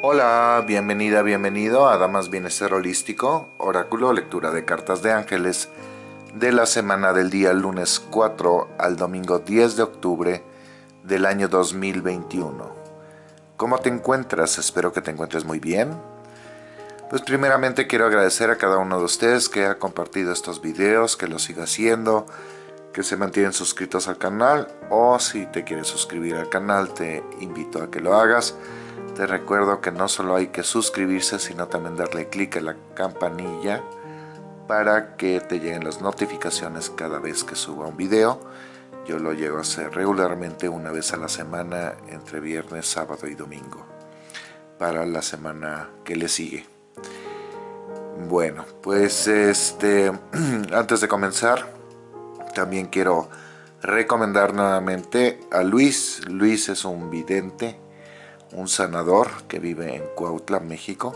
Hola, bienvenida, bienvenido a Damas Bienestar Holístico, oráculo, lectura de cartas de ángeles de la semana del día lunes 4 al domingo 10 de octubre del año 2021. ¿Cómo te encuentras? Espero que te encuentres muy bien. Pues primeramente quiero agradecer a cada uno de ustedes que ha compartido estos videos, que lo siga haciendo, que se mantienen suscritos al canal o si te quieres suscribir al canal te invito a que lo hagas te recuerdo que no solo hay que suscribirse, sino también darle clic a la campanilla para que te lleguen las notificaciones cada vez que suba un video. Yo lo llego a hacer regularmente una vez a la semana, entre viernes, sábado y domingo, para la semana que le sigue. Bueno, pues este, antes de comenzar, también quiero recomendar nuevamente a Luis. Luis es un vidente un sanador que vive en Cuautla, México,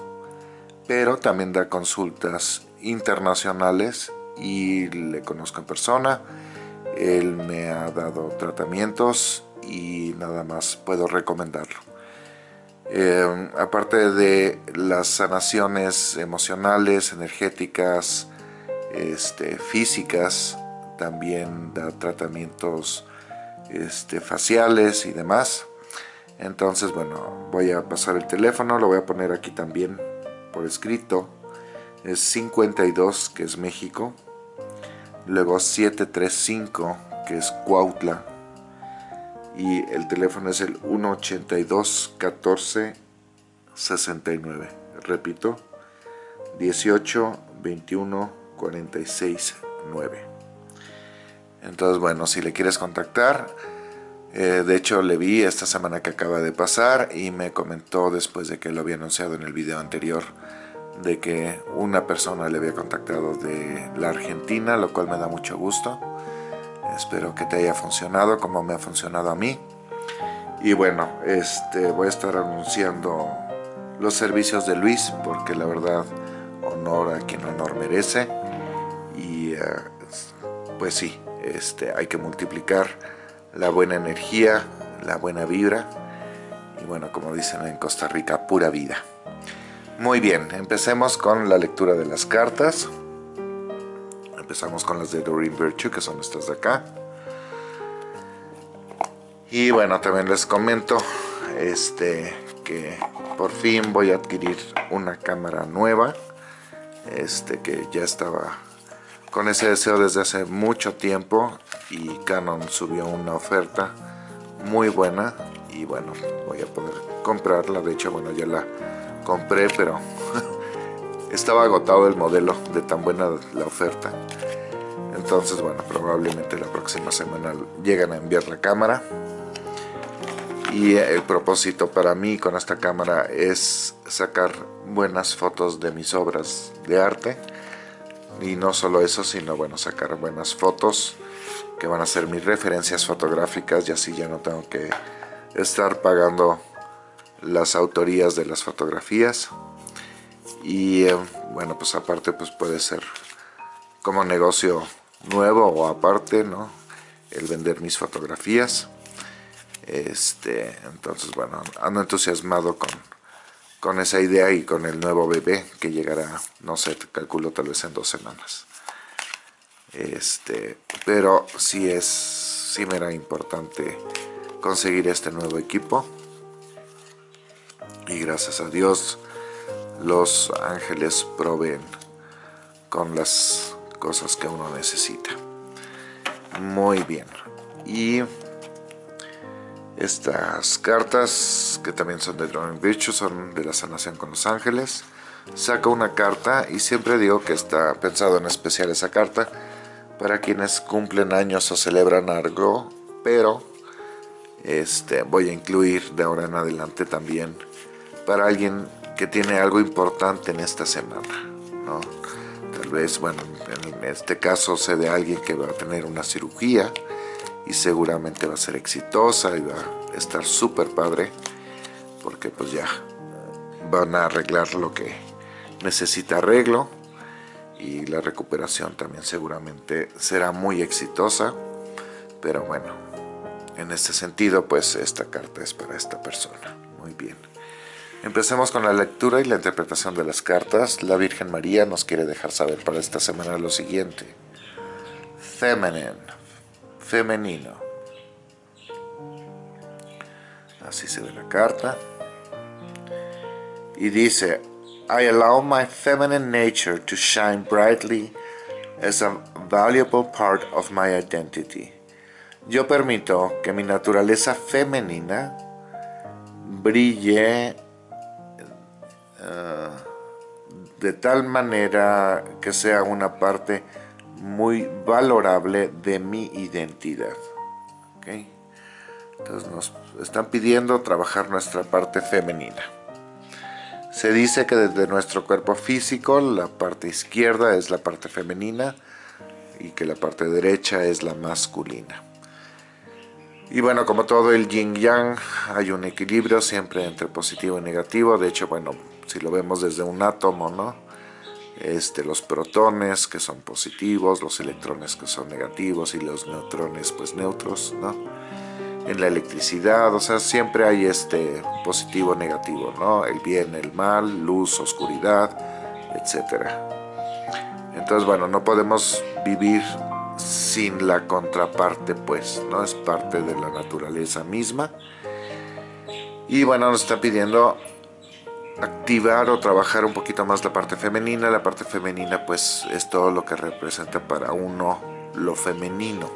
pero también da consultas internacionales y le conozco en persona. Él me ha dado tratamientos y nada más puedo recomendarlo. Eh, aparte de las sanaciones emocionales, energéticas, este, físicas, también da tratamientos este, faciales y demás. Entonces, bueno, voy a pasar el teléfono, lo voy a poner aquí también por escrito. Es 52, que es México. Luego 735, que es Cuautla. Y el teléfono es el 182 14 69. Repito, 18 21 46 9. Entonces, bueno, si le quieres contactar, eh, de hecho le vi esta semana que acaba de pasar y me comentó después de que lo había anunciado en el video anterior de que una persona le había contactado de la Argentina, lo cual me da mucho gusto. Espero que te haya funcionado como me ha funcionado a mí. Y bueno, este, voy a estar anunciando los servicios de Luis porque la verdad honor a quien honor merece. Y eh, pues sí, este, hay que multiplicar la buena energía, la buena vibra y bueno, como dicen en Costa Rica, pura vida. Muy bien, empecemos con la lectura de las cartas. Empezamos con las de Doreen Virtue, que son estas de acá. Y bueno, también les comento este, que por fin voy a adquirir una cámara nueva. Este, que ya estaba con ese deseo desde hace mucho tiempo y Canon subió una oferta muy buena y bueno, voy a poder comprarla, de hecho bueno ya la compré pero estaba agotado el modelo de tan buena la oferta. Entonces bueno, probablemente la próxima semana llegan a enviar la cámara. Y el propósito para mí con esta cámara es sacar buenas fotos de mis obras de arte y no solo eso, sino bueno, sacar buenas fotos que van a ser mis referencias fotográficas y así ya no tengo que estar pagando las autorías de las fotografías. Y eh, bueno pues aparte pues puede ser como negocio nuevo o aparte no el vender mis fotografías. Este entonces bueno ando entusiasmado con con esa idea y con el nuevo bebé que llegará, no sé, calculo tal vez en dos semanas. Este, pero sí es, sí me era importante conseguir este nuevo equipo. Y gracias a Dios los ángeles proveen con las cosas que uno necesita. Muy bien. Y estas cartas, que también son de Drawing Virtue, son de la sanación con los ángeles. Saco una carta y siempre digo que está pensado en especial esa carta para quienes cumplen años o celebran algo, pero este, voy a incluir de ahora en adelante también para alguien que tiene algo importante en esta semana. Tal vez, bueno, en este caso sé de alguien que va a tener una cirugía, y seguramente va a ser exitosa y va a estar súper padre porque pues ya van a arreglar lo que necesita arreglo y la recuperación también seguramente será muy exitosa pero bueno en este sentido pues esta carta es para esta persona muy bien Empecemos con la lectura y la interpretación de las cartas. La Virgen María nos quiere dejar saber para esta semana lo siguiente. Feminine, femenino. Así se ve la carta. Y dice, I allow my feminine nature to shine brightly as a valuable part of my identity. Yo permito que mi naturaleza femenina brille eh, de tal manera que sea una parte muy valorable de mi identidad. Entonces nos están pidiendo trabajar nuestra parte femenina. Se dice que desde nuestro cuerpo físico la parte izquierda es la parte femenina y que la parte derecha es la masculina. Y bueno, como todo el yin yang, hay un equilibrio siempre entre positivo y negativo. De hecho, bueno, si lo vemos desde un átomo, ¿no? Este, los protones que son positivos, los electrones que son negativos y los neutrones pues neutros, ¿no? En la electricidad, o sea, siempre hay este positivo, negativo, ¿no? El bien, el mal, luz, oscuridad, etc. Entonces, bueno, no podemos vivir sin la contraparte, pues, ¿no? Es parte de la naturaleza misma. Y bueno, nos está pidiendo activar o trabajar un poquito más la parte femenina. La parte femenina pues es todo lo que representa para uno lo femenino.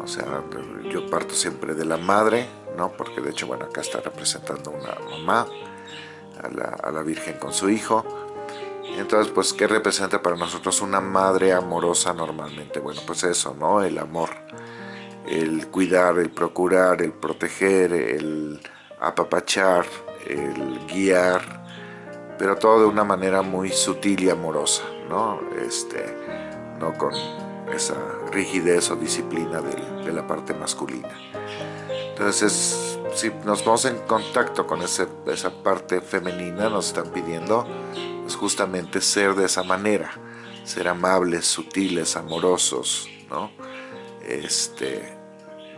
O sea, yo parto siempre de la madre, ¿no? Porque de hecho, bueno, acá está representando una mamá, a la, a la Virgen con su hijo. Entonces, pues, ¿qué representa para nosotros una madre amorosa normalmente? Bueno, pues eso, ¿no? El amor, el cuidar, el procurar, el proteger, el apapachar, el guiar, pero todo de una manera muy sutil y amorosa, ¿no? Este, no con esa rigidez o disciplina de, la parte masculina. Entonces, si nos vamos en contacto con esa parte femenina, nos están pidiendo pues, justamente ser de esa manera, ser amables, sutiles, amorosos, ¿no? Este,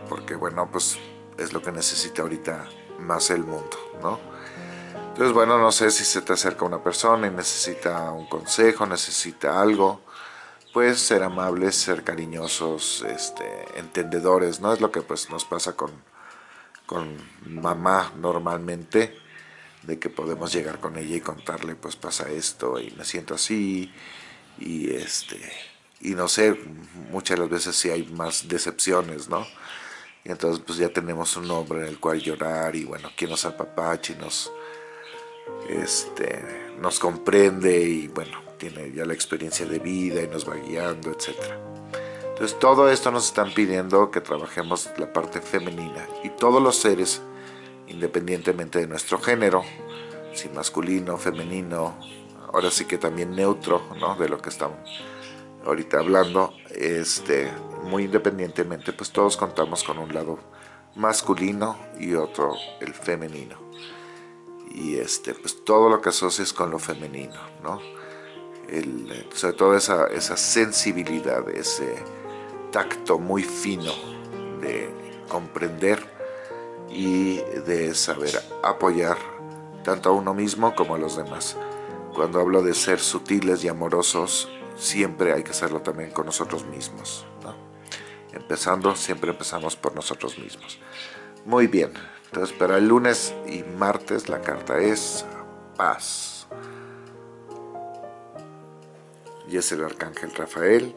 porque bueno, pues es lo que necesita ahorita más el mundo, ¿no? Entonces, bueno, no sé si se te acerca una persona y necesita un consejo, necesita algo, pues ser amables, ser cariñosos, este, entendedores, ¿no? Es lo que pues nos pasa con, con mamá normalmente, de que podemos llegar con ella y contarle, pues pasa esto y me siento así, y este, y no sé, muchas de las veces sí hay más decepciones, ¿no? Y entonces pues ya tenemos un nombre en el cual llorar y bueno, quien nos apapache y nos este, nos comprende y bueno, tiene ya la experiencia de vida y nos va guiando, etc. Entonces todo esto nos están pidiendo que trabajemos la parte femenina y todos los seres, independientemente de nuestro género, si masculino, femenino, ahora sí que también neutro, ¿no? De lo que estamos ahorita hablando, este, muy independientemente, pues todos contamos con un lado masculino y otro el femenino y este, pues todo lo que asocies con lo femenino, ¿no? Sobre todo esa, esa sensibilidad, ese tacto muy fino de comprender y de saber apoyar tanto a uno mismo como a los demás. Cuando hablo de ser sutiles y amorosos, siempre hay que hacerlo también con nosotros mismos. Empezando, siempre empezamos por nosotros mismos. Muy bien, entonces para el lunes y martes la carta es paz. Y es el arcángel Rafael.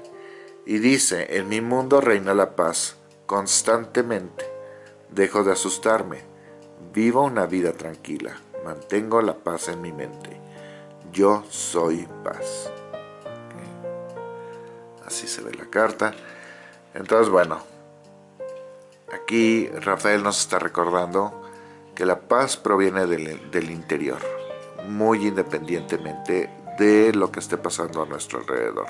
Y dice, en mi mundo reina la paz constantemente. Dejo de asustarme. Vivo una vida tranquila. Mantengo la paz en mi mente. Yo soy paz. Así se ve la carta. Entonces, bueno, Aquí Rafael nos está recordando que la paz proviene del, interior, muy independientemente de lo que esté pasando a nuestro alrededor.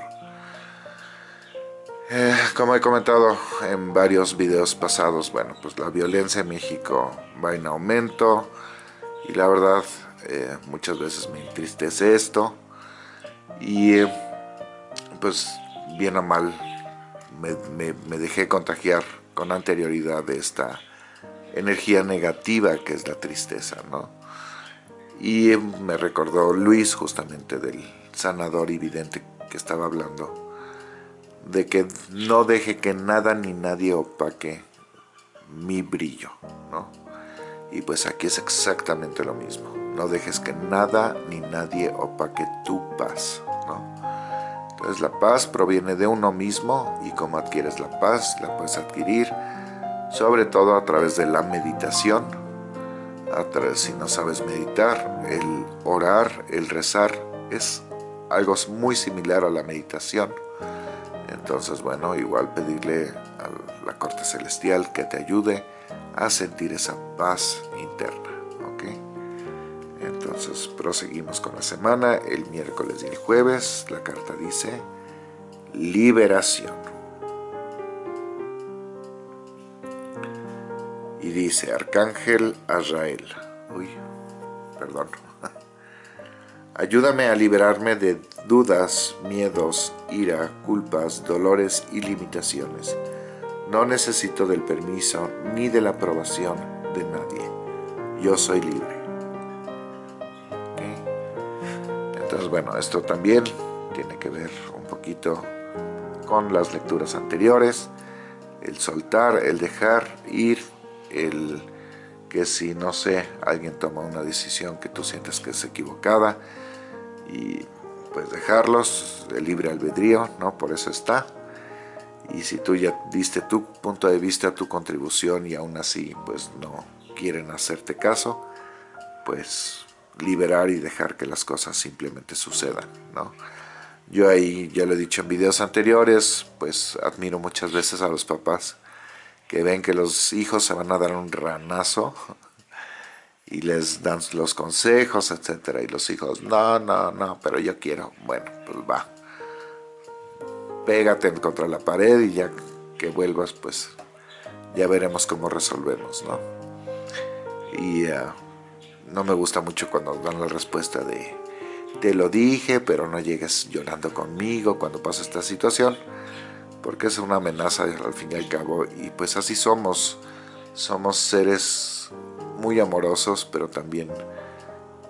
Eh, como he comentado en varios videos pasados, bueno, pues la violencia en México va en aumento y la verdad eh, muchas veces me entristece esto y pues bien o mal me dejé contagiar con anterioridad de esta energía negativa que es la tristeza, ¿no? Y me recordó Luis justamente del sanador y vidente que estaba hablando, de que no deje que nada ni nadie opaque mi brillo, ¿no? Y pues aquí es exactamente lo mismo. No dejes que nada ni nadie opaque tu paz. Entonces la paz proviene de uno mismo y como adquieres la paz, la puedes adquirir sobre todo a través de la meditación. A través, si no sabes meditar, el orar, el rezar es algo muy similar a la meditación. Entonces, bueno, igual pedirle a la corte celestial que te ayude a sentir esa paz interna. Proseguimos con la semana, el miércoles y el jueves, la carta dice liberación. Y dice, Arcángel Azrael, uy, perdón, ayúdame a liberarme de dudas, miedos, ira, culpas, dolores y limitaciones no necesito del permiso ni de la aprobación de nadie. Yo soy libre. Bueno, esto también tiene que ver un poquito con las lecturas anteriores. El soltar, el dejar ir, el que si, no sé, alguien toma una decisión que tú sientes que es equivocada y pues dejarlos, de libre albedrío, ¿no? Por eso está y si tú ya diste tu punto de vista, tu contribución y aún así pues no quieren hacerte caso, pues liberar y dejar que las cosas simplemente sucedan, ¿no? Yo ahí ya lo he dicho en videos anteriores, pues admiro muchas veces a los papás que ven que los hijos se van a dar un ranazo y les dan los consejos, etcétera, y los hijos, no, no, no, pero yo quiero, bueno, pues va, pégate contra la pared y ya que vuelvas, pues ya veremos cómo resolvemos, ¿no? Y ah, no me gusta mucho cuando dan la respuesta de te lo dije, pero no llegues llorando conmigo cuando pasa esta situación, porque es una amenaza al fin y al cabo, y pues así somos, somos seres muy amorosos, pero también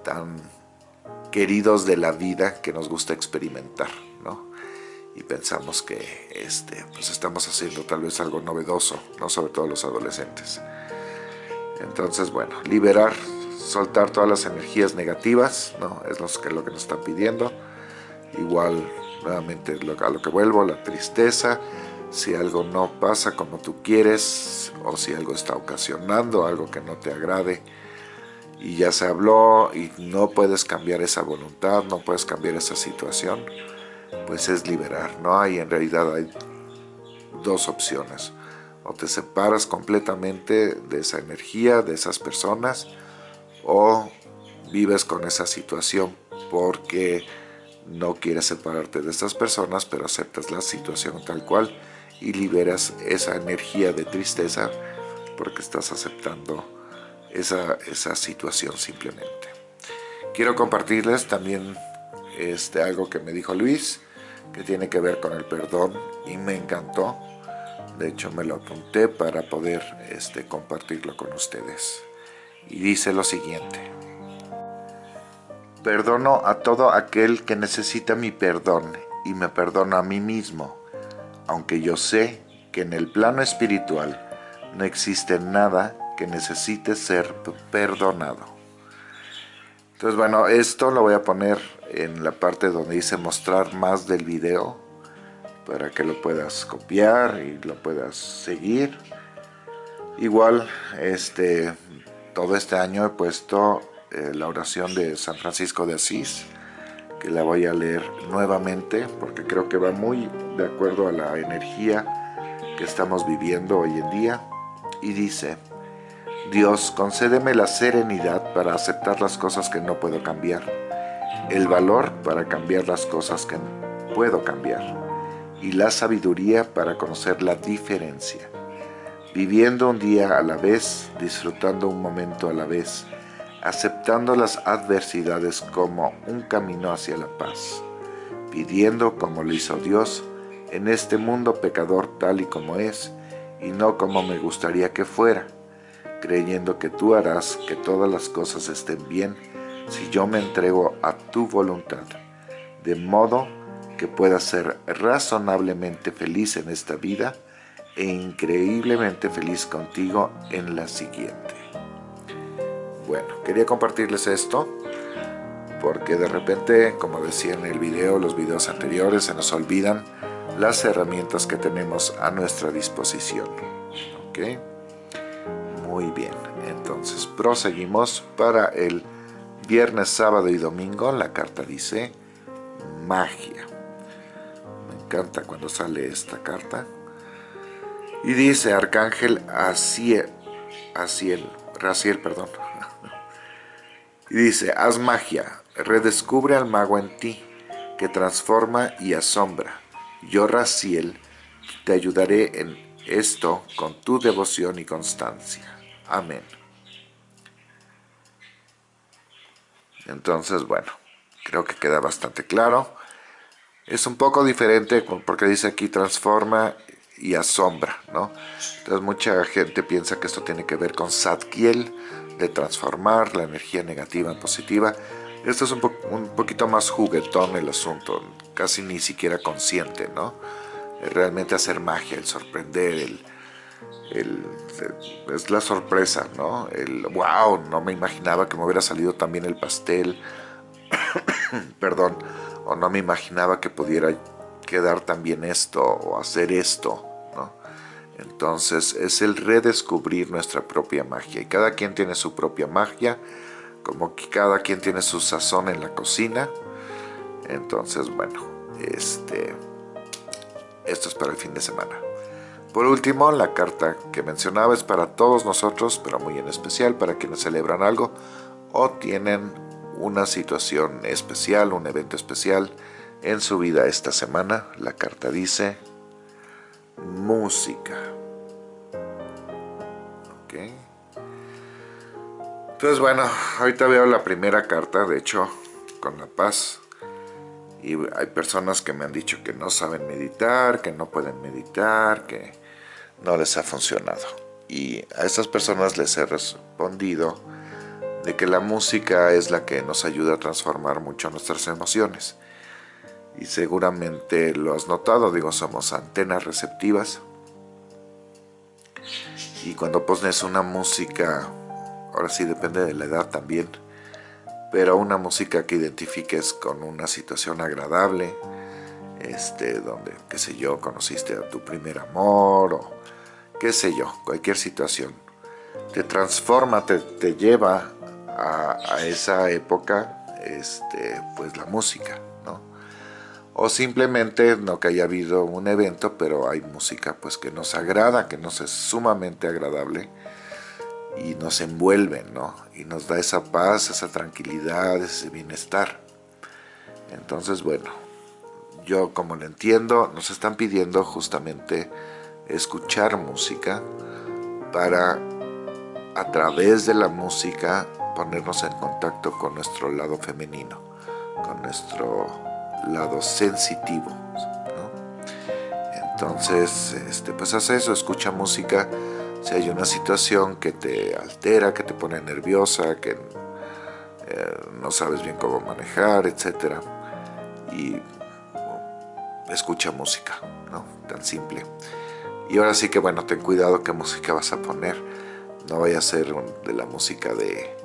tan queridos de la vida que nos gusta experimentar, ¿no? y pensamos que este, pues estamos haciendo tal vez algo novedoso, ¿no? sobre todo los adolescentes. Entonces, bueno, liberar, soltar todas las energías negativas, ¿no? es lo que, lo que nos están pidiendo. Igual, nuevamente, a lo que vuelvo, la tristeza, si algo no pasa como tú quieres, o si algo está ocasionando algo que no te agrade, y ya se habló y no puedes cambiar esa voluntad, no puedes cambiar esa situación, pues es liberar, ¿no? Hay en realidad hay dos opciones. O te separas completamente de esa energía, de esas personas, o vives con esa situación porque no quieres separarte de estas personas, pero aceptas la situación tal cual y liberas esa energía de tristeza porque estás aceptando esa, esa situación simplemente. Quiero compartirles también este, algo que me dijo Luis, que tiene que ver con el perdón y me encantó. De hecho me lo apunté para poder este, compartirlo con ustedes. Y dice lo siguiente. Perdono a todo aquel que necesita mi perdón y me perdono a mí mismo, aunque yo sé que en el plano espiritual no existe nada que necesite ser perdonado. Entonces, bueno, esto lo voy a poner en la parte donde dice mostrar más del video para que lo puedas copiar y lo puedas seguir. Igual, este, todo este año he puesto eh, la oración de San Francisco de Asís, que la voy a leer nuevamente porque creo que va muy de acuerdo a la energía que estamos viviendo hoy en día. Y dice, Dios, concédeme la serenidad para aceptar las cosas que no puedo cambiar, el valor para cambiar las cosas que puedo cambiar y la sabiduría para conocer la diferencia, viviendo un día a la vez, disfrutando un momento a la vez, aceptando las adversidades como un camino hacia la paz, pidiendo como lo hizo Dios en este mundo pecador tal y como es, y no como me gustaría que fuera, creyendo que tú harás que todas las cosas estén bien si yo me entrego a tu voluntad, de modo que pueda ser razonablemente feliz en esta vida e increíblemente feliz contigo en la siguiente. Bueno, quería compartirles esto porque de repente, como decía en el video, los videos anteriores, se nos olvidan las herramientas que tenemos a nuestra disposición. ¿Ok? Muy bien, entonces proseguimos para el viernes, sábado y domingo. La carta dice magia. Me encanta cuando sale esta carta. Y dice Arcángel Asiel, Asiel, Raciel, perdón. Y dice, haz magia, redescubre al mago en ti, que transforma y asombra. Yo, Raciel, te ayudaré en esto con tu devoción y constancia. Amén. Entonces, bueno, creo que queda bastante claro. Es un poco diferente porque dice aquí transforma y asombra, ¿no? Entonces mucha gente piensa que esto tiene que ver con Satkiel, de transformar la energía negativa en positiva. Esto es un, un poquito más juguetón el asunto, casi ni siquiera consciente, ¿no? Realmente hacer magia, el sorprender, el, es la sorpresa, ¿no? El wow, no me imaginaba que me hubiera salido también el pastel, perdón, o no me imaginaba que pudiera quedar también esto o hacer esto. Entonces es el redescubrir nuestra propia magia y cada quien tiene su propia magia, como que cada quien tiene su sazón en la cocina. Entonces, bueno, este, esto es para el fin de semana. Por último, la carta que mencionaba es para todos nosotros, pero muy en especial para quienes celebran algo o tienen una situación especial, un evento especial en su vida esta semana. La carta dice música. Entonces bueno, ahorita veo la primera carta, de hecho, con la paz. Y hay personas que me han dicho que no saben meditar, que no pueden meditar, que no les ha funcionado. Y a estas personas les he respondido de que la música es la que nos ayuda a transformar mucho nuestras emociones. Y seguramente lo has notado, digo, somos antenas receptivas. Y cuando pones una música, ahora sí depende de la edad también, pero una música que identifiques con una situación agradable, este, donde, qué sé yo, conociste a tu primer amor o qué sé yo, cualquier situación. Te transforma, te, lleva a, esa época, este, pues la música. O simplemente, no que haya habido un evento, pero hay música pues que nos agrada, que nos es sumamente agradable y nos envuelve, ¿no? Y nos da esa paz, esa tranquilidad, ese bienestar. Entonces, bueno, yo como lo entiendo, nos están pidiendo justamente escuchar música para a través de la música ponernos en contacto con nuestro lado femenino, con nuestro lado sensitivo. Entonces, este, pues haz eso, escucha música si hay una situación que te altera, que te pone nerviosa, que eh, no sabes bien cómo manejar, etc. Y escucha música, ¿no? Tan simple. Y ahora sí que bueno, ten cuidado qué música vas a poner. No vaya a ser de la música de,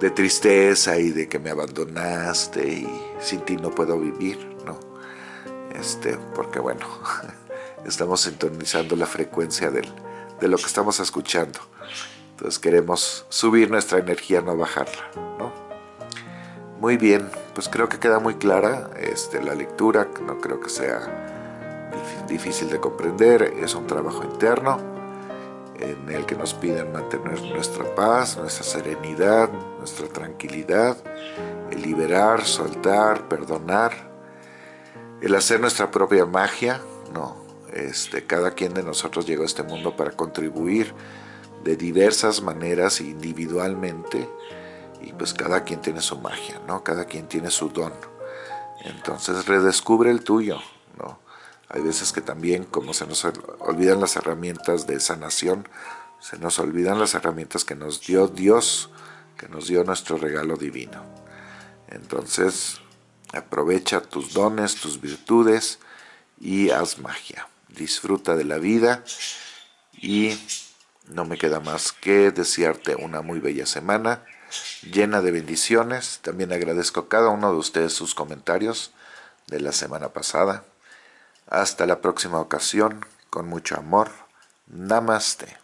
de tristeza y de que me abandonaste y sin ti no puedo vivir, ¿no? Este, porque bueno, estamos sintonizando la frecuencia del, de lo que estamos escuchando. Entonces queremos subir nuestra energía, no bajarla, ¿no? Muy bien, pues creo que queda muy clara este, la lectura, no creo que sea difícil de comprender, es un trabajo interno en el que nos piden mantener nuestra paz, nuestra serenidad, nuestra tranquilidad, el liberar, soltar, perdonar, el hacer nuestra propia magia, no, este, cada quien de nosotros llegó a este mundo para contribuir de diversas maneras individualmente y pues cada quien tiene su magia, ¿no? Cada quien tiene su don. Entonces redescubre el tuyo. Hay veces que también, como se nos olvidan las herramientas de sanación, se nos olvidan las herramientas que nos dio Dios que nos dio nuestro regalo divino. Entonces, aprovecha tus dones, tus virtudes y haz magia. Disfruta de la vida y no me queda más que desearte una muy bella semana llena de bendiciones. También agradezco a cada uno de ustedes sus comentarios de la semana pasada. Hasta la próxima ocasión, con mucho amor. Namaste.